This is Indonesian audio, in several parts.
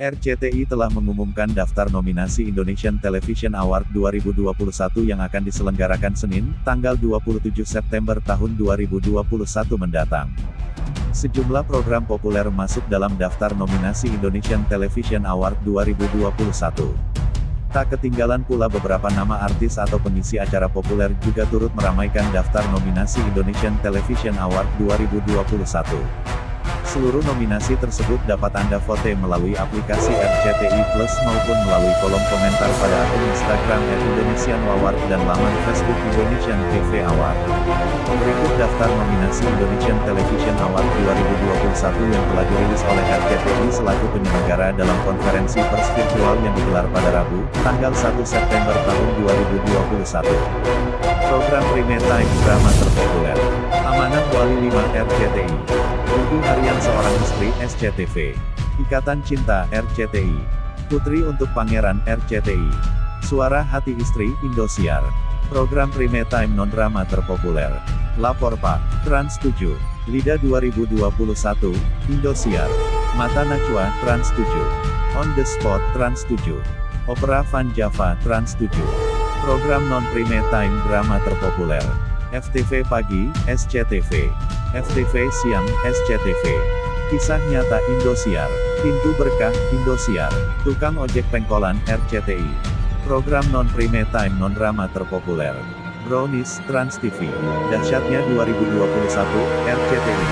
RCTI telah mengumumkan daftar nominasi Indonesian Television Award 2021 yang akan diselenggarakan Senin, tanggal 27 September tahun 2021 mendatang. Sejumlah program populer masuk dalam daftar nominasi Indonesian Television Award 2021. Tak ketinggalan pula beberapa nama artis atau pengisi acara populer juga turut meramaikan daftar nominasi Indonesian Television Award 2021. Seluruh nominasi tersebut dapat Anda vote melalui aplikasi RCTI Plus maupun melalui kolom komentar pada akun Instagram Indonesian Award dan laman Facebook Indonesian TV Award. Berikut daftar nominasi Indonesian Television Award 2021 yang telah dirilis oleh RCTI selaku penyelenggara dalam konferensi pers virtual yang digelar pada Rabu, tanggal 1 September tahun 2021. Program Prime Time Drama terpopuler. Amanah Wali 5 RCTI. Buku Harian Seorang Istri SCTV. Ikatan Cinta RCTI. Putri untuk Pangeran RCTI. Suara Hati Istri Indosiar. Program Prime Time non-drama terpopuler. Lapor Pak. Trans 7. Lida 2021, Indosiar. Mata Najwa, Trans 7. On the Spot, Trans 7. Opera Van Java, Trans 7. Program non-prime time drama terpopuler. FTV Pagi, SCTV. FTV Siang, SCTV. Kisah Nyata Indosiar. Pintu Berkah, Indosiar. Tukang Ojek Pengkolan, RCTI. Program non-prime time non-drama terpopuler. Brownies, Trans TV. Dahsyatnya 2021, RCTI.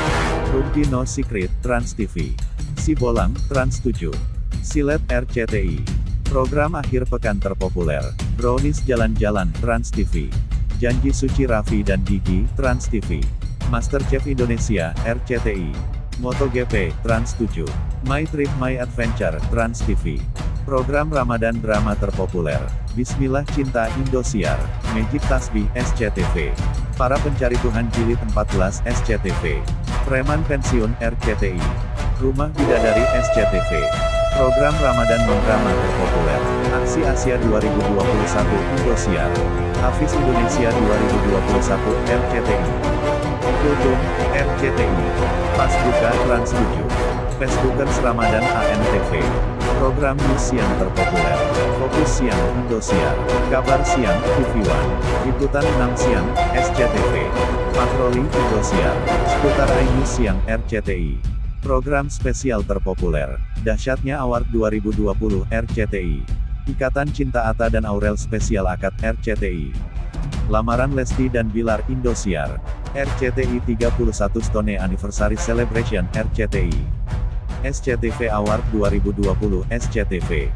Rumpi No Secret, Trans TV. Si Bolang, Trans 7. Silet RCTI. Program akhir pekan terpopuler. Brownies Jalan-Jalan, Trans TV. Janji Suci Raffi dan Gigi, Trans TV. MasterChef Indonesia, RCTI. MotoGP, Trans 7. My Trip My Adventure, Trans TV. Program Ramadan drama terpopuler. Bismillah Cinta Indosiar. Magic Tasbih SCTV. Para Pencari Tuhan Jilid 14 SCTV. Preman Pensiun RCTI. Rumah Bidadari SCTV. Program Ramadan non-drama terpopuler. Aksi Asia 2021 Indosiar. Hafiz Indonesia 2021 RCTI. Kultum, RCTI. Pas buka Trans 7. Facebookers Ramadan ANTV. Program news yang terpopuler. Fokus siang, Indosiar. Kabar siang, TV One. Liputan 6 siang, SCTV. Patroli, Indosiar. Seputar iNews siang, RCTI. Program spesial terpopuler. Dahsyatnya Award 2020 RCTI. Ikatan Cinta Ata dan Aurel Spesial Akad RCTI. Lamaran Lesti dan Bilar Indosiar. RCTI 31 Stone Anniversary Celebration RCTI. SCTV Award 2020 SCTV.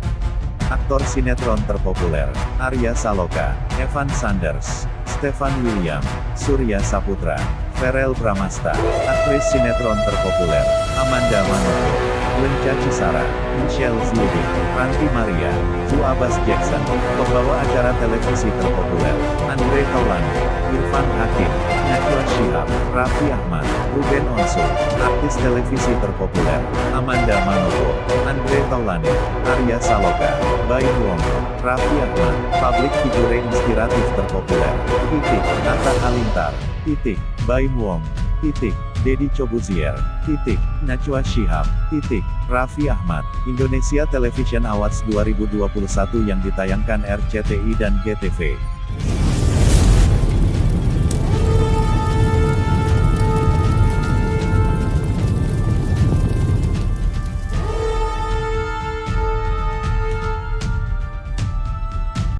Aktor sinetron terpopuler, Arya Saloka, Evan Sanders, Stefan William, Surya Saputra, Ferel Bramasta, aktris sinetron terpopuler, Amanda Manopo, Lenca Cisara, Michelle Zudi, Ranti Maria, Zu Abbas Jackson, pembawa acara televisi terpopuler, Andre Taulani, Irfan Hakim, Najwa Shihab, Raffi Ahmad, Ruben Onsu, artis televisi terpopuler, Amanda Manopo, Andre Taulani, Arya Saloka, Bayu Wong, Raffi Ahmad, publik figure inspiratif terpopuler, Titik, Atta Halilintar, Titik, Baim Wong, Titik, Deddy Cobuzier, titik, Najwa Shihab, titik, Raffi Ahmad, Indonesia Television Awards 2021 yang ditayangkan RCTI dan GTV.